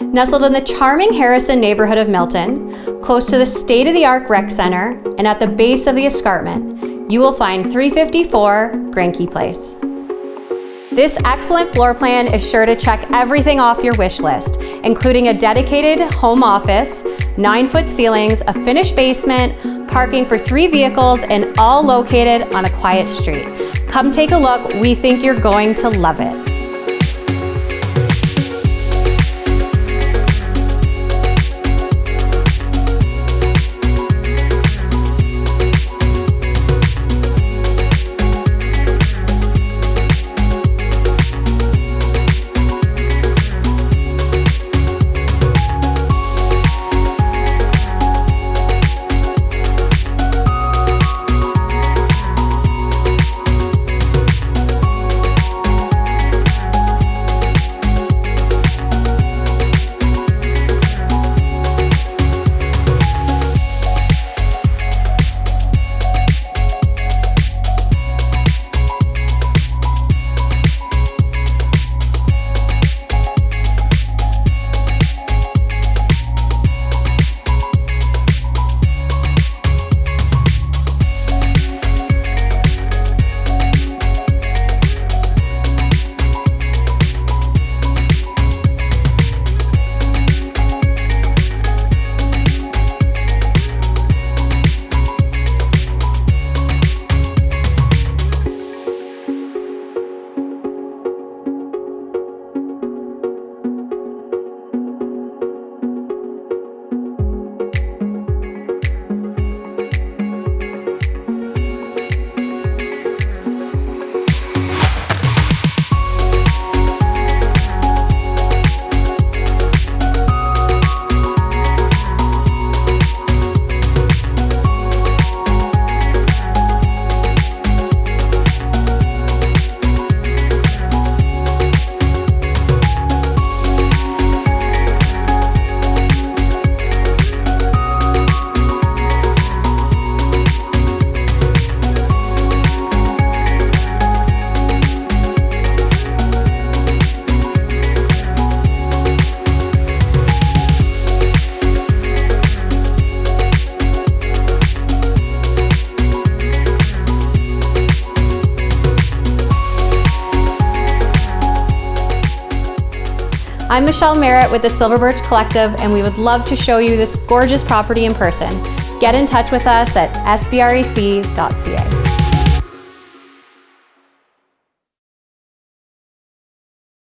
Nestled in the charming Harrison neighborhood of Milton, close to the state-of-the-art rec center, and at the base of the escarpment, you will find 354 Granke Place. This excellent floor plan is sure to check everything off your wish list, including a dedicated home office, nine foot ceilings, a finished basement, parking for three vehicles, and all located on a quiet street. Come take a look, we think you're going to love it. I'm Michelle Merritt with the Silver Birch Collective and we would love to show you this gorgeous property in person. Get in touch with us at sbrec.ca.